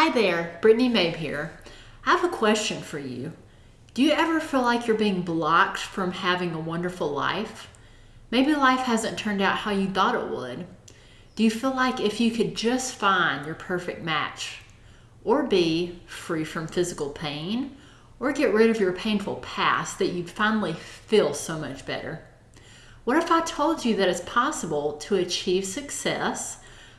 Hi there, Brittany Mabe here. I have a question for you. Do you ever feel like you're being blocked from having a wonderful life? Maybe life hasn't turned out how you thought it would. Do you feel like if you could just find your perfect match, or be free from physical pain, or get rid of your painful past, that you'd finally feel so much better? What if I told you that it's possible to achieve success,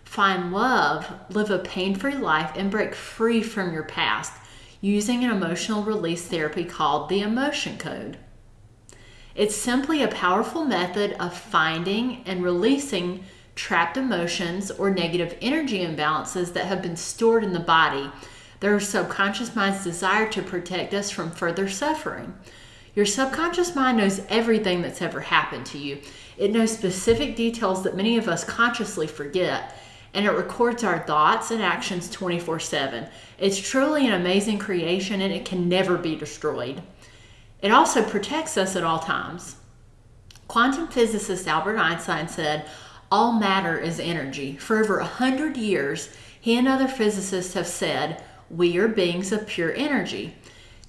find love, live a pain free life, and break free from your past using an emotional release therapy called the Emotion Code? It's simply a powerful method of finding and releasing trapped emotions or negative energy imbalances that have been stored in the body. Their subconscious mind's desire to protect us from further suffering. Your subconscious mind knows everything that's ever happened to you. It knows specific details that many of us consciously forget, and it records our thoughts and actions 24 7. It's truly an amazing creation and it can never be destroyed. It also protects us at all times. Quantum physicist Albert Einstein said, All matter is energy. For over a hundred years, he and other physicists have said, We are beings of pure energy.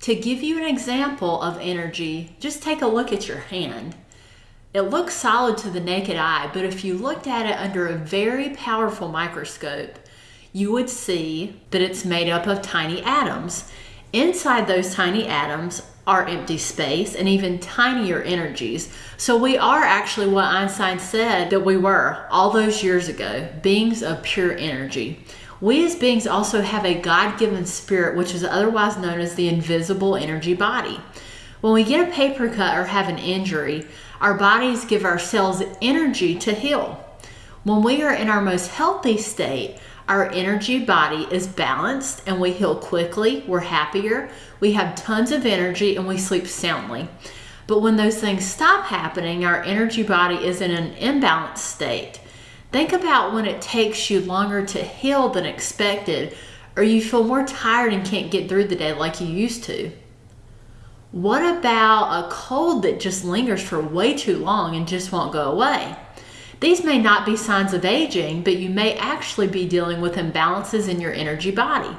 To give you an example of energy, just take a look at your hand. It looks solid to the naked eye, but if you looked at it under a very powerful microscope, you would see that it's made up of tiny atoms. Inside those tiny atoms are empty space and even tinier energies. So we are actually what Einstein said that we were all those years ago beings of pure energy. We as beings also have a God given spirit, which is otherwise known as the invisible energy body. When we get a paper cut or have an injury, our bodies give our cells energy to heal. When we are in our most healthy state, our energy body is balanced and we heal quickly, we're happier, we have tons of energy, and we sleep soundly. But when those things stop happening, our energy body is in an imbalanced state. Think about when it takes you longer to heal than expected, or you feel more tired and can't get through the day like you used to. What about a cold that just lingers for way too long and just won't go away? These may not be signs of aging, but you may actually be dealing with imbalances in your energy body.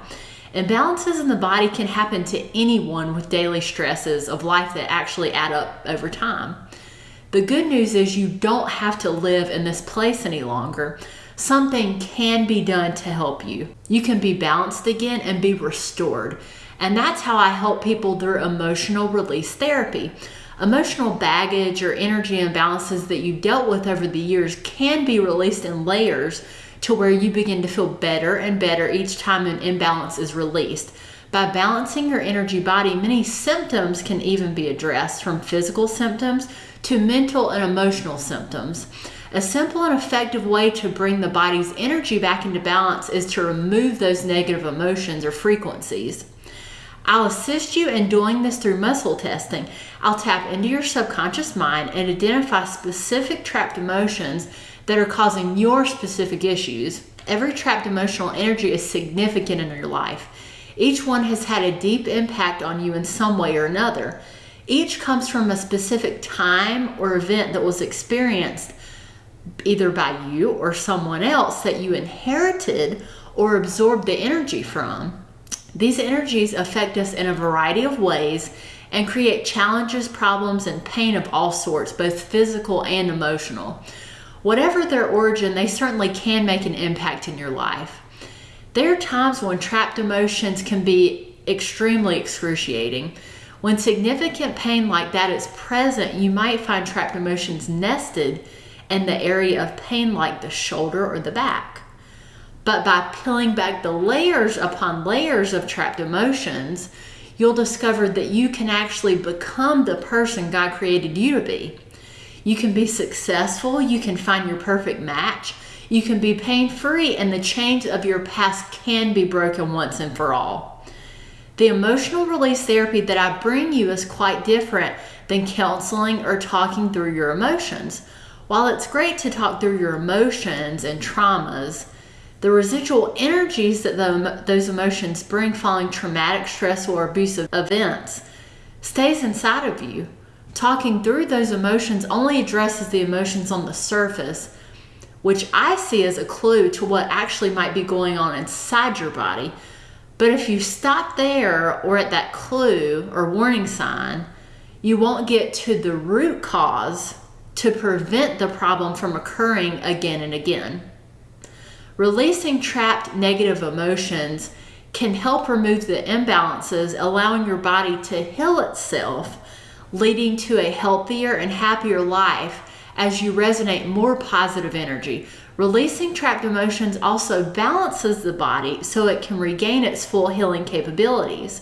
Imbalances in the body can happen to anyone with daily stresses of life that actually add up over time. The good news is you don't have to live in this place any longer. Something can be done to help you. You can be balanced again and be restored. And that's how I help people through emotional release therapy. Emotional baggage or energy imbalances that you dealt with over the years can be released in layers to where you begin to feel better and better each time an imbalance is released. By balancing your energy body, many symptoms can even be addressed from physical symptoms to mental and emotional symptoms. A simple and effective way to bring the body's energy back into balance is to remove those negative emotions or frequencies. I'll assist you in doing this through muscle testing. I'll tap into your subconscious mind and identify specific trapped emotions that are causing your specific issues. Every trapped emotional energy is significant in your life. Each one has had a deep impact on you in some way or another. Each comes from a specific time or event that was experienced either by you or someone else that you inherited or absorbed the energy from. These energies affect us in a variety of ways and create challenges, problems, and pain of all sorts, both physical and emotional. Whatever their origin, they certainly can make an impact in your life. There are times when trapped emotions can be extremely excruciating. When significant pain like that is present, you might find trapped emotions nested in the area of pain, like the shoulder or the back. But by peeling back the layers upon layers of trapped emotions, you'll discover that you can actually become the person God created you to be. You can be successful, you can find your perfect match, you can be pain free, and the chains of your past can be broken once and for all. The emotional release therapy that I bring you is quite different than counseling or talking through your emotions. While it's great to talk through your emotions and traumas, the residual energies that the, those emotions bring following traumatic, stressful, or abusive events stays inside of you. Talking through those emotions only addresses the emotions on the surface, which I see as a clue to what actually might be going on inside your body. But if you stop there or at that clue or warning sign, you won't get to the root cause to prevent the problem from occurring again and again. Releasing trapped negative emotions can help remove the imbalances, allowing your body to heal itself, leading to a healthier and happier life as you resonate more positive energy. Releasing trapped emotions also balances the body so it can regain its full healing capabilities.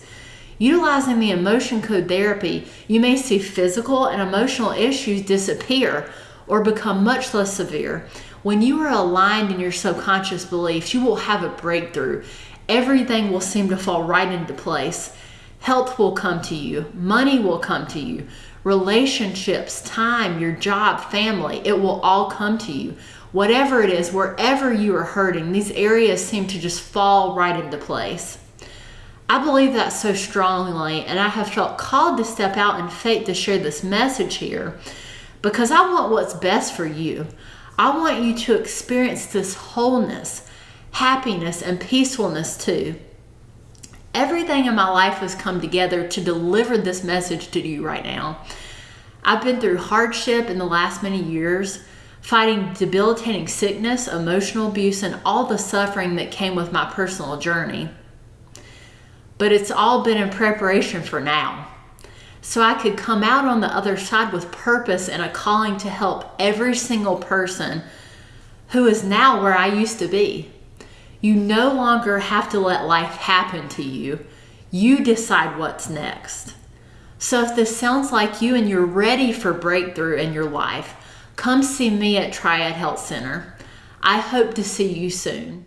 Utilizing the emotion code therapy, you may see physical and emotional issues disappear or become much less severe. When you are aligned in your subconscious beliefs, you will have a breakthrough. Everything will seem to fall right into place. Health will come to you, money will come to you, relationships, time, your job, family, it will all come to you. Whatever it is, wherever you are hurting, these areas seem to just fall right into place. I believe that so strongly, and I have felt called to step out in faith to share this message here because I want what's best for you. I want you to experience this wholeness, happiness, and peacefulness too. Everything in my life has come together to deliver this message to you right now. I've been through hardship in the last many years, fighting debilitating sickness, emotional abuse, and all the suffering that came with my personal journey. But it's all been in preparation for now. So I could come out on the other side with purpose and a calling to help every single person who is now where I used to be. You no longer have to let life happen to you. You decide what's next. So if this sounds like you and you're ready for breakthrough in your life, come see me at Triad Health Center. I hope to see you soon.